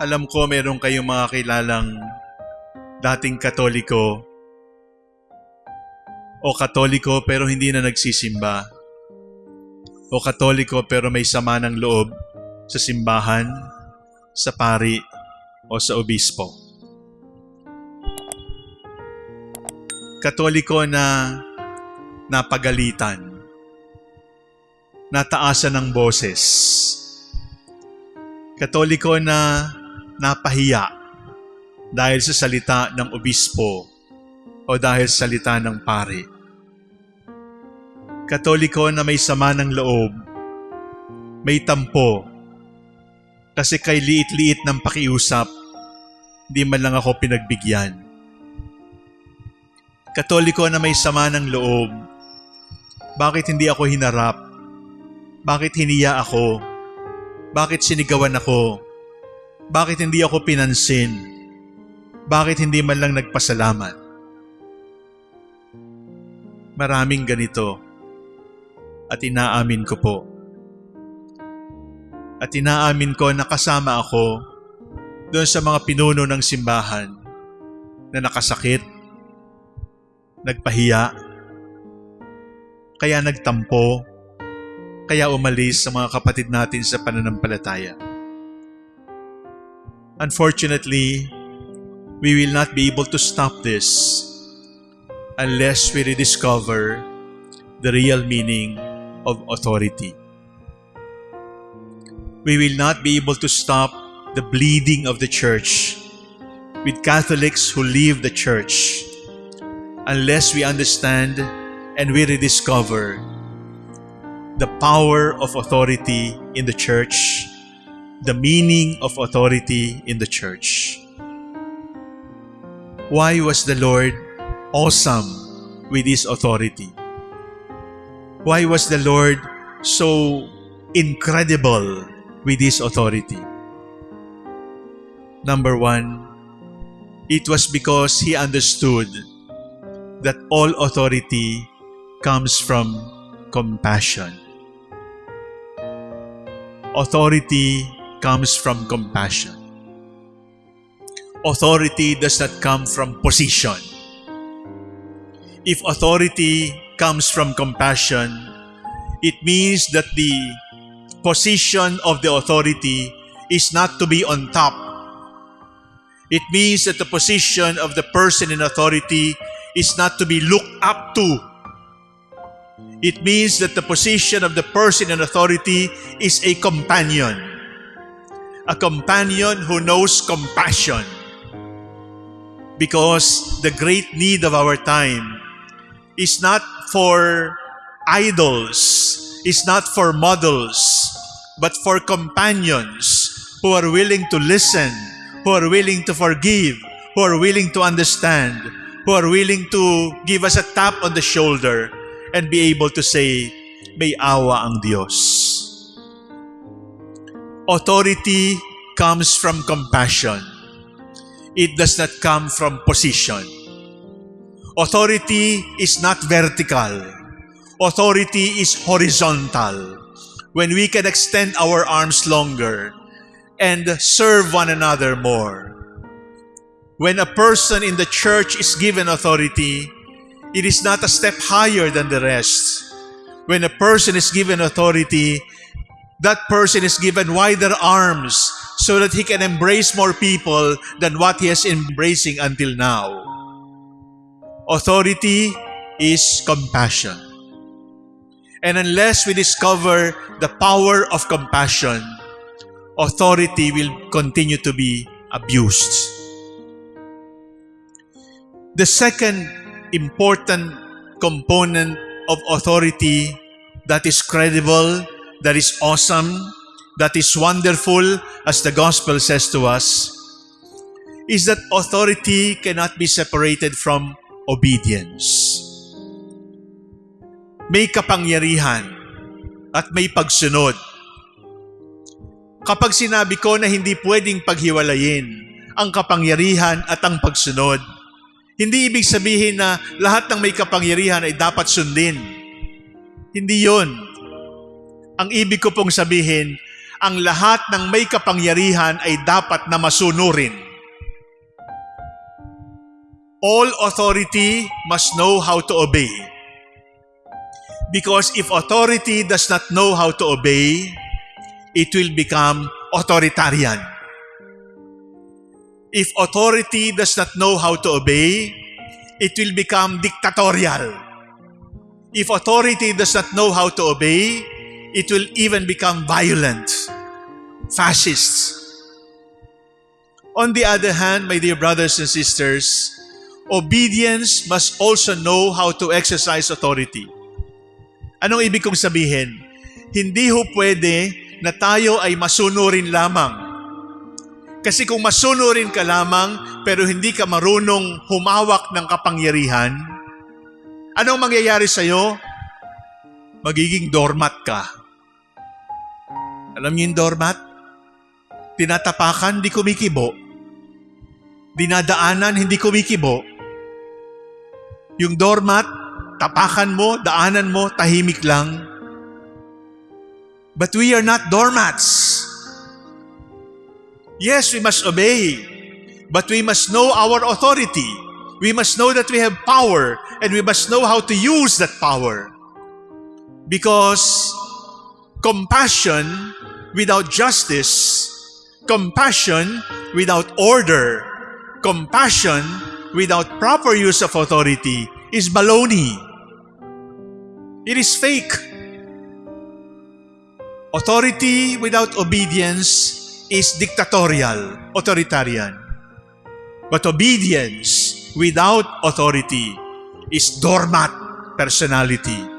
Alam ko meron kayong mga kilalang dating katoliko o katoliko pero hindi na nagsisimba o katoliko pero may sama ng loob sa simbahan, sa pari o sa obispo. Katoliko na napagalitan, nataasan ng boses, Katoliko na napahiya dahil sa salita ng obispo o dahil sa salita ng pare. Katoliko na may sama ng loob, may tampo, kasi kay liit-liit ng pakiusap, di man lang ako pinagbigyan. Katoliko na may sama ng loob, bakit hindi ako hinarap? Bakit hiniya ako? Bakit sinigawan ako? Bakit hindi ako pinansin? Bakit hindi man lang nagpasalamat? Maraming ganito at inaamin ko po. At inaamin ko na kasama ako doon sa mga pinuno ng simbahan na nakasakit, nagpahiya, kaya nagtampo, kaya umalis sa mga kapatid natin sa pananampalataya. Unfortunately, we will not be able to stop this unless we rediscover the real meaning of authority. We will not be able to stop the bleeding of the church with Catholics who leave the church unless we understand and we rediscover the power of authority in the church, the meaning of authority in the church. Why was the Lord awesome with His authority? Why was the Lord so incredible with His authority? Number one, it was because He understood that all authority comes from compassion. Authority comes from compassion. Authority does not come from position. If authority comes from compassion, it means that the position of the authority is not to be on top. It means that the position of the person in authority is not to be looked up to. It means that the position of the person in authority is a companion. A companion who knows compassion. Because the great need of our time is not for idols, is not for models, but for companions who are willing to listen, who are willing to forgive, who are willing to understand, who are willing to give us a tap on the shoulder and be able to say, may awa ang Diyos. Authority comes from compassion. It does not come from position. Authority is not vertical. Authority is horizontal. When we can extend our arms longer and serve one another more. When a person in the church is given authority, it is not a step higher than the rest. When a person is given authority, that person is given wider arms so that he can embrace more people than what he is embracing until now. Authority is compassion. And unless we discover the power of compassion, authority will continue to be abused. The second important component of authority that is credible, that is awesome, that is wonderful, as the gospel says to us, is that authority cannot be separated from obedience. May kapangyarihan at may pagsunod. Kapag sinabi ko na hindi pwedeng paghiwalayin ang kapangyarihan at ang pagsunod, hindi ibig sabihin na lahat ng may kapangyarihan ay dapat sundin. Hindi yon. Ang ibig ko pong sabihin, ang lahat ng may kapangyarihan ay dapat na masunurin. All authority must know how to obey. Because if authority does not know how to obey, it will become authoritarian. If authority does not know how to obey, it will become dictatorial. If authority does not know how to obey, it will even become violent, fascist. On the other hand, my dear brothers and sisters, obedience must also know how to exercise authority. Anong ibig kong sabihin? Hindi ho pwede na tayo ay masunurin lamang. Kasi kung masunurin ka lamang pero hindi ka marunong humawak ng kapangyarihan, anong mangyayari sa'yo? Magiging doormat ka. Alam niyo yung doormat? Tinatapakan, hindi kumikibo. Dinadaanan, hindi kumikibo. Yung doormat, tapakan mo, daanan mo, tahimik lang. But we are not doormats. Yes, we must obey, but we must know our authority. We must know that we have power and we must know how to use that power. Because compassion without justice, compassion without order, compassion without proper use of authority is baloney. It is fake. Authority without obedience is dictatorial, authoritarian. But obedience without authority is doormat personality.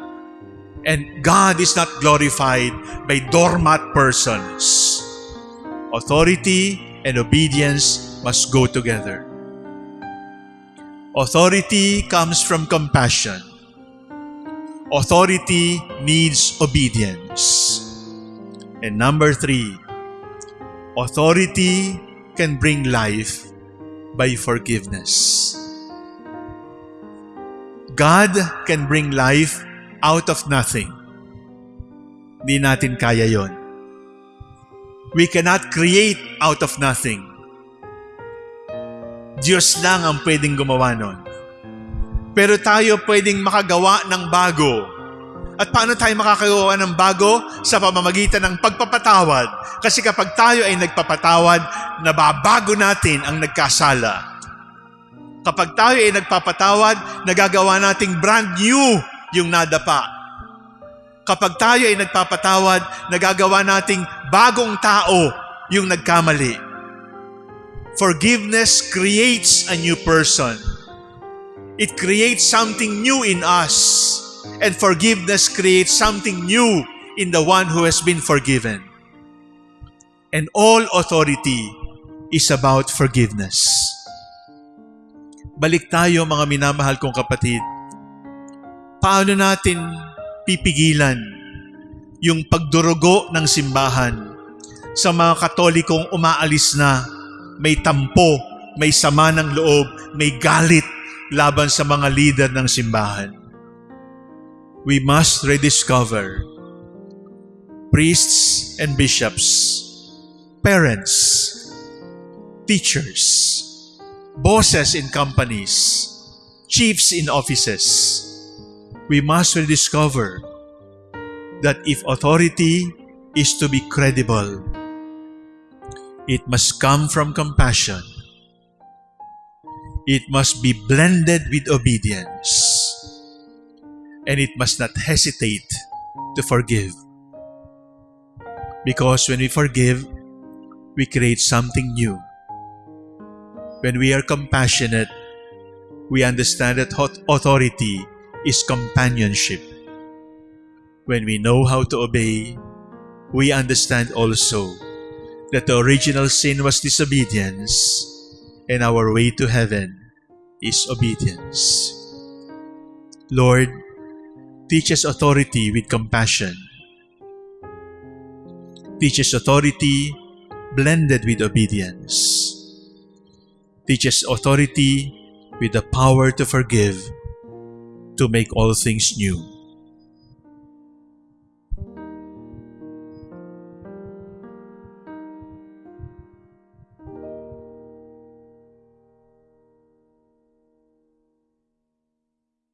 And God is not glorified by doormat persons. Authority and obedience must go together. Authority comes from compassion. Authority needs obedience. And number three, Authority can bring life by forgiveness. God can bring life out of nothing. Hindi natin kaya yon. We cannot create out of nothing. Diyos lang ang pwedeng gumawa nun. Pero tayo pwedeng makagawa ng bago at paano tayo makakagawa ng bago? Sa pamamagitan ng pagpapatawad. Kasi kapag tayo ay nagpapatawad, nababago natin ang nagkasala. Kapag tayo ay nagpapatawad, nagagawa nating brand new yung nadapa. Kapag tayo ay nagpapatawad, nagagawa nating bagong tao yung nagkamali. Forgiveness creates a new person. It creates something new in us. And forgiveness creates something new in the one who has been forgiven. And all authority is about forgiveness. Balik tayo mga minamahal kong kapatid. Paano natin pipigilan yung pagdurugo ng simbahan sa mga katolikong umaalis na may tampo, may sama ng loob, may galit laban sa mga leader ng simbahan we must rediscover priests and bishops, parents, teachers, bosses in companies, chiefs in offices. We must rediscover that if authority is to be credible, it must come from compassion. It must be blended with obedience and it must not hesitate to forgive. Because when we forgive, we create something new. When we are compassionate, we understand that authority is companionship. When we know how to obey, we understand also that the original sin was disobedience and our way to heaven is obedience. Lord, teaches authority with compassion, teaches authority blended with obedience, teaches authority with the power to forgive, to make all things new.